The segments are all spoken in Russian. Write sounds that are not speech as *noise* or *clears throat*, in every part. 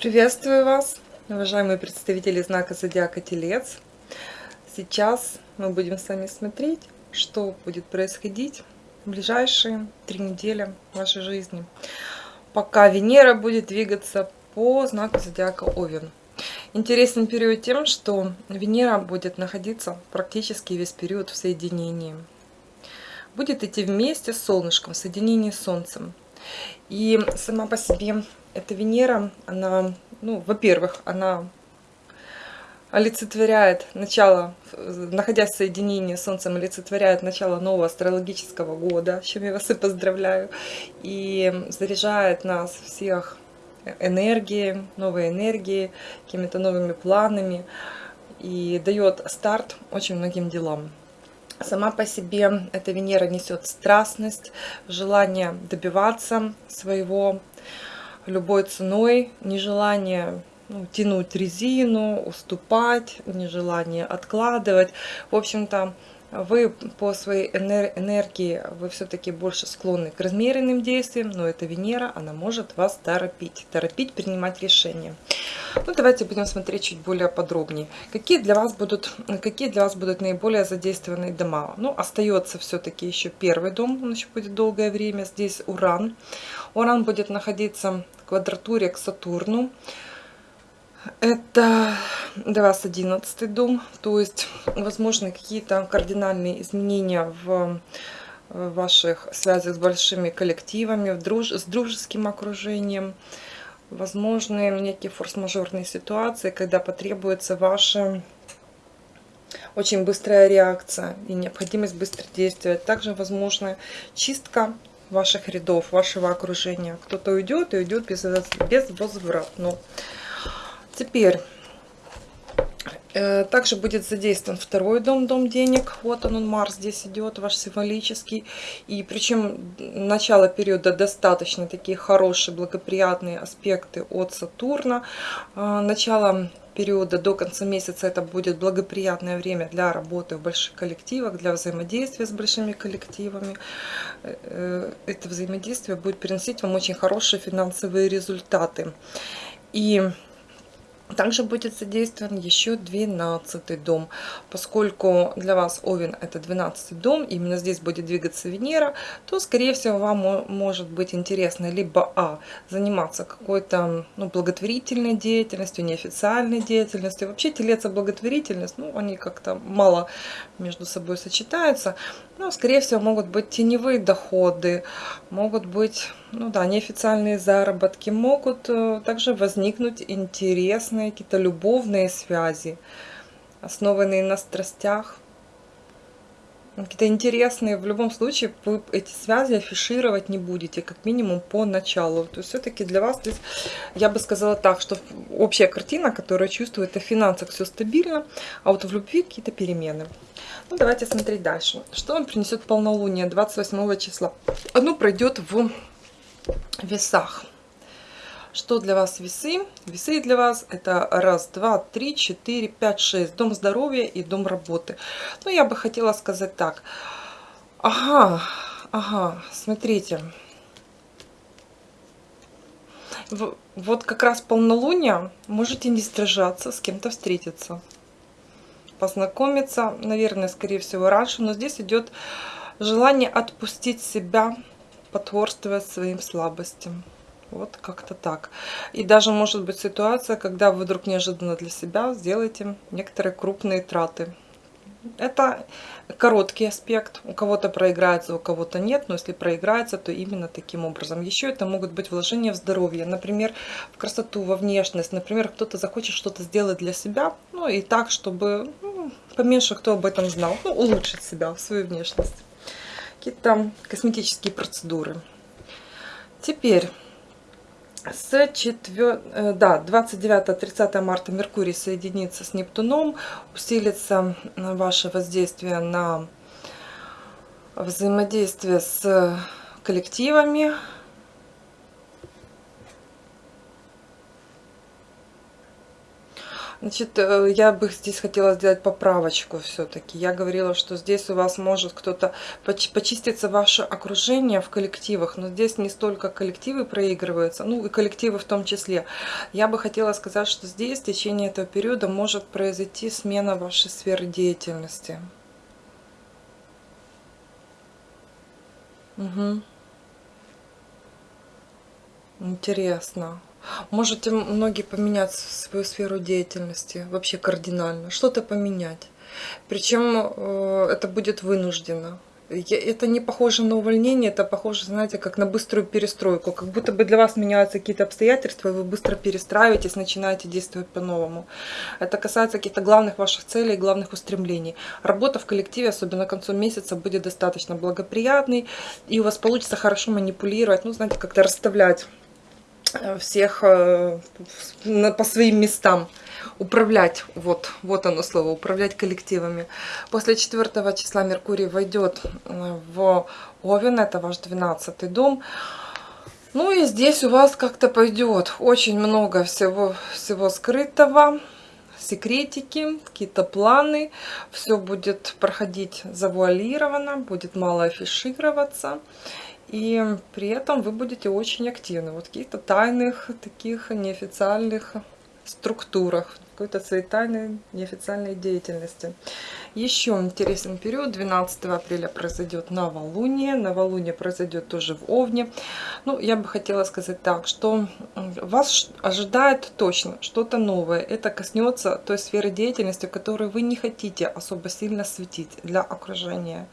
Приветствую вас, уважаемые представители знака Зодиака Телец. Сейчас мы будем с вами смотреть, что будет происходить в ближайшие три недели вашей жизни, пока Венера будет двигаться по знаку Зодиака Овен. Интересен период тем, что Венера будет находиться практически весь период в соединении. Будет идти вместе с Солнышком, в соединении с Солнцем. И сама по себе эта Венера, она, ну, во-первых, она олицетворяет начало, находясь в соединении с Солнцем, олицетворяет начало нового астрологического года, с чем я вас и поздравляю, и заряжает нас всех энергией, новой энергией, какими-то новыми планами, и дает старт очень многим делам. Сама по себе эта Венера несет страстность, желание добиваться своего любой ценой, нежелание ну, тянуть резину, уступать, нежелание откладывать. В общем-то, вы по своей энергии, вы все-таки больше склонны к размеренным действиям, но эта Венера, она может вас торопить, торопить принимать решения. Ну, давайте будем смотреть чуть более подробнее. Какие для вас будут, какие для вас будут наиболее задействованные дома? Ну, остается все-таки еще первый дом, он еще будет долгое время. Здесь Уран. Уран будет находиться в квадратуре к Сатурну. Это для вас 11 дом, то есть, возможно, какие-то кардинальные изменения в ваших связях с большими коллективами, с дружеским окружением, возможны некие форс-мажорные ситуации, когда потребуется ваша очень быстрая реакция и необходимость быстро действовать. Также возможна чистка ваших рядов, вашего окружения. Кто-то уйдет и уйдет без, безвозвратно. Теперь э, также будет задействован второй дом, дом денег. Вот он, он Марс здесь идет, ваш символический. И причем начало периода достаточно такие хорошие, благоприятные аспекты от Сатурна. Э, начало периода до конца месяца это будет благоприятное время для работы в больших коллективах, для взаимодействия с большими коллективами. Э, это взаимодействие будет приносить вам очень хорошие финансовые результаты. И также будет задействован еще 12 дом, поскольку для вас Овен это 12 дом, именно здесь будет двигаться Венера, то скорее всего вам может быть интересно либо А, заниматься какой-то ну, благотворительной деятельностью, неофициальной деятельностью. Вообще телец и благотворительность, ну они как-то мало между собой сочетаются, но скорее всего могут быть теневые доходы, могут быть ну да, неофициальные заработки, могут э, также возникнуть интересные какие-то любовные связи, основанные на страстях, какие-то интересные. В любом случае вы эти связи афишировать не будете, как минимум по началу. То есть все-таки для вас здесь, я бы сказала так, что общая картина, которая чувствует о финансах все стабильно, а вот в любви какие-то перемены. Ну, давайте смотреть дальше. Что вам принесет полнолуние 28 числа? Оно пройдет в весах. Что для вас весы? Весы для вас это раз, два, три, четыре, пять, шесть. Дом здоровья и дом работы. Ну, я бы хотела сказать так. Ага, ага, смотрите. Вот как раз полнолуние можете не стражаться, с кем-то встретиться. Познакомиться, наверное, скорее всего, раньше. Но здесь идет желание отпустить себя, потворствовать своим слабостям. Вот как-то так. И даже может быть ситуация, когда вы вдруг неожиданно для себя сделаете некоторые крупные траты. Это короткий аспект. У кого-то проиграется, у кого-то нет. Но если проиграется, то именно таким образом. Еще это могут быть вложения в здоровье. Например, в красоту, во внешность. Например, кто-то захочет что-то сделать для себя. Ну и так, чтобы ну, поменьше кто об этом знал. Ну, улучшить себя, свою внешность. Какие-то косметические процедуры. Теперь с 4, э, да, 29-30 марта Меркурий соединится с Нептуном, усилится ваше воздействие на взаимодействие с коллективами, Значит, э, я бы здесь хотела сделать поправочку все-таки. Я говорила, что здесь у вас может кто-то почиститься ваше окружение в коллективах, но здесь не столько коллективы проигрываются, ну и коллективы в том числе. Я бы хотела сказать, что здесь в течение этого периода может произойти смена вашей сферы деятельности. Угу. Интересно. Можете многие поменять свою сферу деятельности, вообще кардинально, что-то поменять. Причем э, это будет вынуждено. Это не похоже на увольнение, это похоже, знаете, как на быструю перестройку. Как будто бы для вас меняются какие-то обстоятельства, и вы быстро перестраиваетесь, начинаете действовать по-новому. Это касается каких-то главных ваших целей, главных устремлений. Работа в коллективе, особенно к концу месяца, будет достаточно благоприятной, и у вас получится хорошо манипулировать, ну, знаете, как-то расставлять всех э, по своим местам управлять, вот, вот оно слово, управлять коллективами. После 4 числа Меркурий войдет э, в Овен, это ваш 12 дом. Ну и здесь у вас как-то пойдет очень много всего, всего скрытого, секретики, какие-то планы. Все будет проходить завуалированно, будет мало афишироваться. И при этом вы будете очень активны. Вот в каких-то тайных, таких неофициальных структурах, какой-то своей тайной, неофициальной деятельности. Еще интересный период, 12 апреля произойдет новолуние. Новолуние произойдет тоже в Овне. Ну, я бы хотела сказать так, что вас ожидает точно что-то новое. Это коснется той сферы деятельности, в которой вы не хотите особо сильно светить для окружения.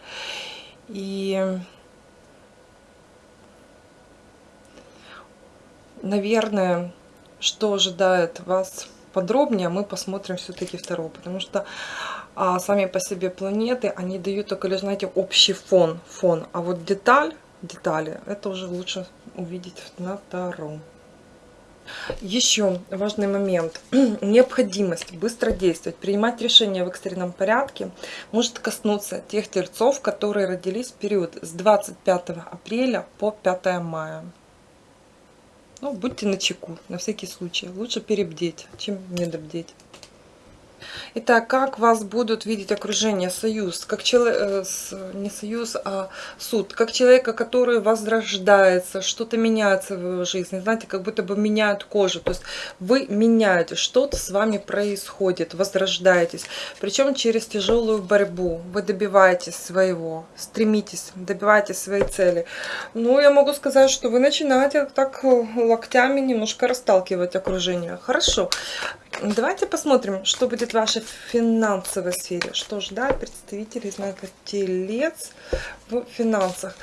И наверное, что ожидает вас подробнее, мы посмотрим все-таки второго, потому что а, сами по себе планеты, они дают только лишь, знаете, общий фон, фон, а вот деталь, детали, это уже лучше увидеть на втором. Еще важный момент. *clears throat* Необходимость быстро действовать, принимать решения в экстренном порядке может коснуться тех тельцов, которые родились в период с 25 апреля по 5 мая. Ну, будьте начеку, на всякий случай. Лучше перебдеть, чем недобдеть. Итак, как вас будут видеть окружение, союз, как человек, э, не союз, а суд, как человека, который возрождается, что-то меняется в его жизни, знаете, как будто бы меняют кожу, то есть вы меняете, что-то с вами происходит, возрождаетесь, причем через тяжелую борьбу, вы добиваетесь своего, стремитесь, добиваетесь своей цели. Ну, я могу сказать, что вы начинаете так локтями немножко расталкивать окружение. Хорошо, Давайте посмотрим, что будет в вашей финансовой сфере. Что ждать представителей знака Телец в финансах.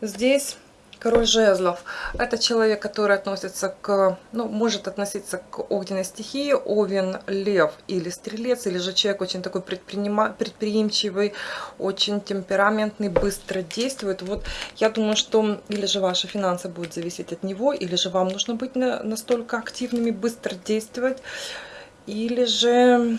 Здесь король жезлов. Это человек, который относится к, ну, может относиться к огненной стихии, овен, лев или стрелец, или же человек очень такой предприимчивый, очень темпераментный, быстро действует. Вот я думаю, что или же ваши финансы будут зависеть от него, или же вам нужно быть настолько активными, быстро действовать или же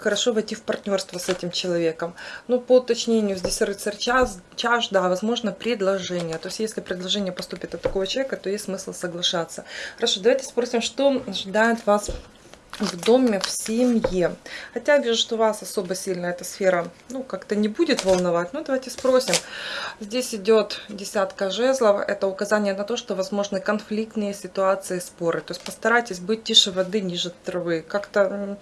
хорошо войти в партнерство с этим человеком. Ну, по уточнению, здесь рыцарь час, чаш, да, возможно, предложение. То есть, если предложение поступит от такого человека, то есть смысл соглашаться. Хорошо, давайте спросим, что ожидает вас в доме, в семье. Хотя вижу, что вас особо сильно эта сфера, ну, как-то не будет волновать. Ну, давайте спросим. Здесь идет десятка жезлов. Это указание на то, что возможны конфликтные ситуации, споры. То есть постарайтесь быть тише воды, ниже травы. Как-то,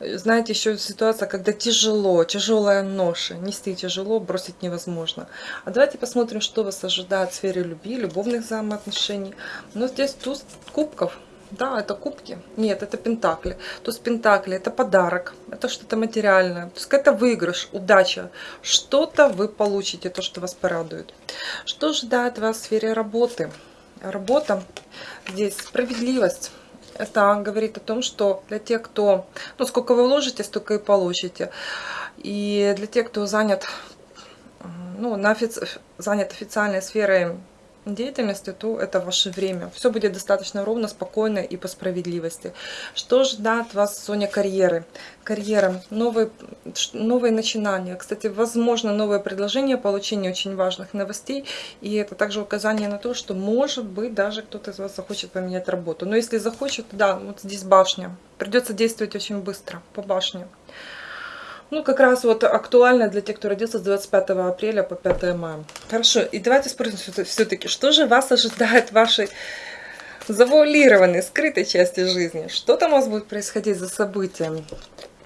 знаете, еще ситуация, когда тяжело, тяжелая ноша. Нести тяжело, бросить невозможно. А давайте посмотрим, что вас ожидает в сфере любви, любовных взаимоотношений. Но здесь туз кубков. Да, это кубки. Нет, это пентакли. Есть пентакли это подарок, это что-то материальное. То есть это выигрыш, удача. Что-то вы получите, то, что вас порадует. Что ждает вас в сфере работы? Работа, здесь справедливость. Это говорит о том, что для тех, кто... Ну, сколько вы вложите, столько и получите. И для тех, кто занят, ну, на офици... занят официальной сферой деятельности, то это ваше время. Все будет достаточно ровно, спокойно и по справедливости. Что ждет вас в зоне карьеры? Карьера, новые, новые начинания. Кстати, возможно, новые предложения, получение очень важных новостей. И это также указание на то, что, может быть, даже кто-то из вас захочет поменять работу. Но если захочет, да, вот здесь башня. Придется действовать очень быстро по башне. Ну, как раз вот актуально для тех, кто родился с 25 апреля по 5 мая. Хорошо, и давайте спросим все-таки, что же вас ожидает в вашей завуалированной, скрытой части жизни? Что там у вас будет происходить за событиями?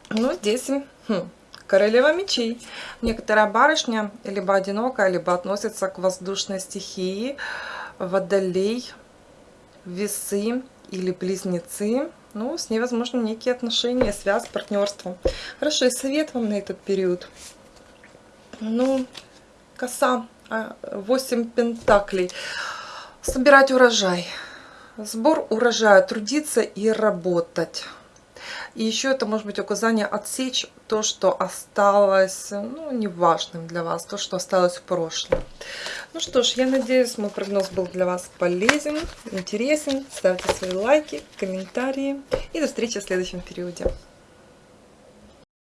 Ну, здесь хм, королева мечей. Некоторая барышня либо одинокая, либо относится к воздушной стихии, водолей, весы или близнецы ну, с ней, возможно, некие отношения, связь, партнерство. Хорошо, и совет вам на этот период. Ну, коса, 8 а, пентаклей. Собирать урожай. Сбор урожая, трудиться и работать. И еще это может быть указание отсечь то, что осталось, ну, неважным для вас, то, что осталось в прошлом. Ну что ж, я надеюсь, мой прогноз был для вас полезен, интересен. Ставьте свои лайки, комментарии. И до встречи в следующем периоде.